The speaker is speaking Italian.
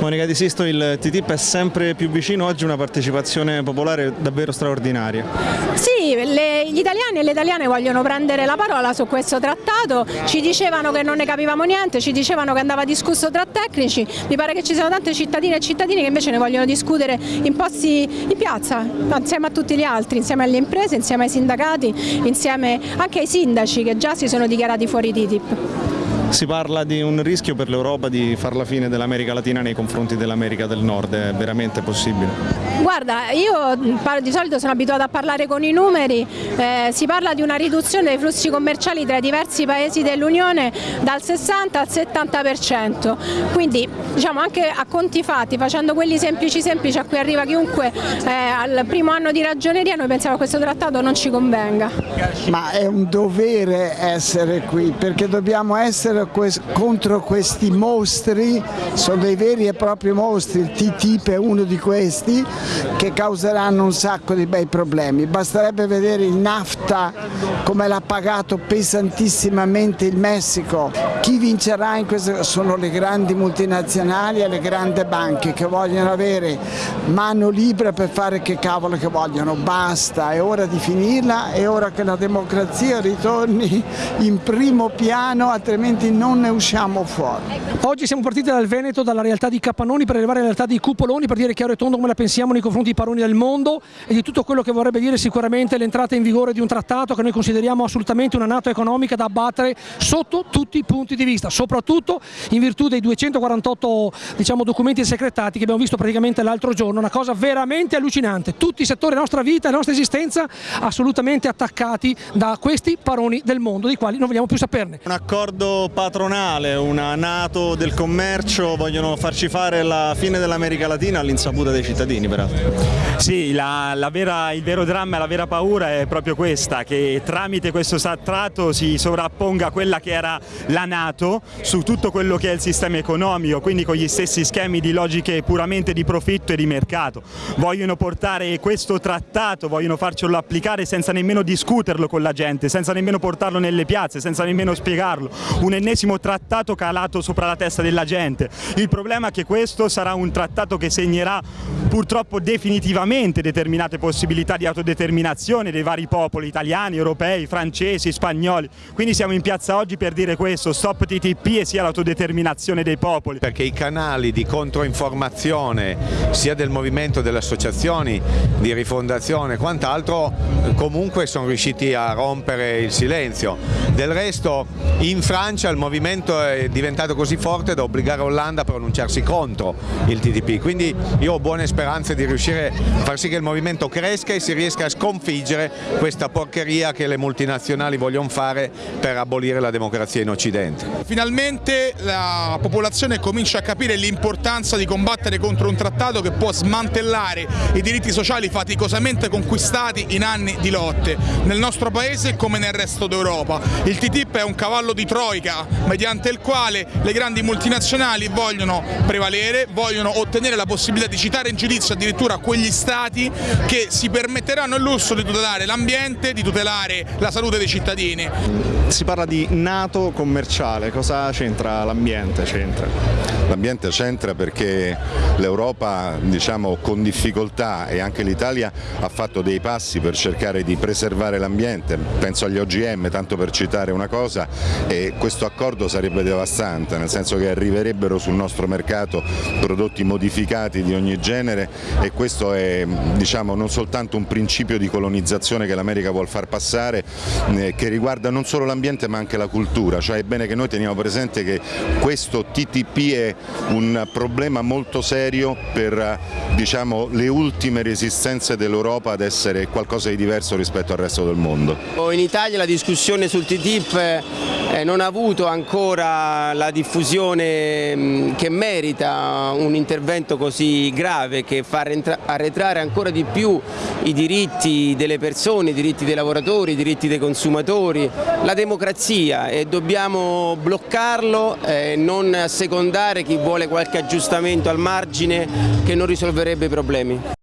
Monica Di Sisto, il TTIP è sempre più vicino, oggi una partecipazione popolare davvero straordinaria. Sì, le, gli italiani e le italiane vogliono prendere la parola su questo trattato, ci dicevano che non ne capivamo niente, ci dicevano che andava discusso tra tecnici, mi pare che ci siano tante cittadine e cittadini che invece ne vogliono discutere in posti in piazza, insieme a tutti gli altri, insieme alle imprese, insieme ai sindacati, insieme anche ai sindaci che già si sono dichiarati fuori TTIP. Si parla di un rischio per l'Europa di far la fine dell'America Latina nei confronti dell'America del Nord, è veramente possibile? Guarda, io di solito sono abituata a parlare con i numeri, eh, si parla di una riduzione dei flussi commerciali tra i diversi paesi dell'Unione dal 60 al 70%, quindi diciamo anche a conti fatti, facendo quelli semplici semplici a cui arriva chiunque eh, al primo anno di ragioneria, noi pensiamo che questo trattato non ci convenga. Ma è un dovere essere qui perché dobbiamo essere contro questi mostri, sono dei veri e propri mostri, il TTIP è uno di questi, che causeranno un sacco di bei problemi. Basterebbe vedere il NAFTA come l'ha pagato pesantissimamente il Messico. Chi vincerà in questo sono le grandi multinazionali e le grandi banche che vogliono avere mano libera per fare che cavolo che vogliono. Basta, è ora di finirla, è ora che la democrazia ritorni in primo piano, altrimenti non ne usciamo fuori. Oggi siamo partiti dal Veneto, dalla realtà di Capannoni per arrivare alla realtà di Cupoloni per dire chiaro e tondo come la pensiamo nei confronti dei paroni del mondo e di tutto quello che vorrebbe dire sicuramente l'entrata in vigore di un trattato che noi consideriamo assolutamente una nato economica da abbattere sotto tutti i punti di vista, soprattutto in virtù dei 248 diciamo, documenti secretati che abbiamo visto praticamente l'altro giorno, una cosa veramente allucinante, tutti i settori della nostra vita e della nostra esistenza assolutamente attaccati da questi paroni del mondo, dei quali non vogliamo più saperne. Un accordo patronale, una Nato del commercio, vogliono farci fare la fine dell'America Latina all'insaputa dei cittadini peraltro. Sì, la, la vera, il vero dramma e la vera paura è proprio questa, che tramite questo trattato si sovrapponga quella che era la Nato su tutto quello che è il sistema economico, quindi con gli stessi schemi di logiche puramente di profitto e di mercato. Vogliono portare questo trattato, vogliono farcelo applicare senza nemmeno discuterlo con la gente, senza nemmeno portarlo nelle piazze, senza nemmeno spiegarlo. Un ennesimo trattato calato sopra la testa della gente. Il problema è che questo sarà un trattato che segnerà purtroppo definitivamente determinate possibilità di autodeterminazione dei vari popoli italiani, europei, francesi, spagnoli. Quindi siamo in piazza oggi per dire questo, stop TTP e sia l'autodeterminazione dei popoli. Perché i canali di controinformazione sia del movimento delle associazioni di rifondazione e quant'altro comunque sono riusciti a rompere il silenzio. Del resto in Francia il movimento è diventato così forte da obbligare Hollande a pronunciarsi contro il TTP, quindi io ho buone speranze di riuscire a far sì che il movimento cresca e si riesca a sconfiggere questa porcheria che le multinazionali vogliono fare per abolire la democrazia in Occidente. Finalmente la popolazione comincia a capire l'importanza di combattere contro un trattato che può smantellare i diritti sociali faticosamente conquistati in anni di lotte, nel nostro paese come nel resto d'Europa. Il TTIP è un cavallo di troica mediante il quale le grandi multinazionali vogliono prevalere, vogliono ottenere la possibilità di citare in giudizio addirittura quegli stati che si permetteranno il lusso di tutelare l'ambiente, di tutelare la salute dei cittadini. Si parla di nato commerciale, cosa c'entra l'ambiente? L'ambiente c'entra perché l'Europa diciamo, con difficoltà e anche l'Italia ha fatto dei passi per cercare di preservare l'ambiente, penso agli OGM tanto per citare una cosa e questo accordo sarebbe devastante nel senso che arriverebbero sul nostro mercato prodotti modificati di ogni genere e questo è diciamo, non soltanto un principio di colonizzazione che l'America vuole far passare eh, che riguarda non solo l'ambiente ma anche la cultura, cioè è bene che noi teniamo presente che questo TTP è un problema molto serio per diciamo, le ultime resistenze dell'Europa ad essere qualcosa di diverso rispetto al resto del mondo. In Italia la discussione sul TTIP eh, non ha avuto ancora la diffusione mm, che merita un intervento così grave che fa arretrare ancora di più i diritti delle persone, i diritti dei lavoratori, i diritti dei consumatori, la democrazia e dobbiamo bloccarlo e non assecondare chi vuole qualche aggiustamento al margine che non risolverebbe i problemi.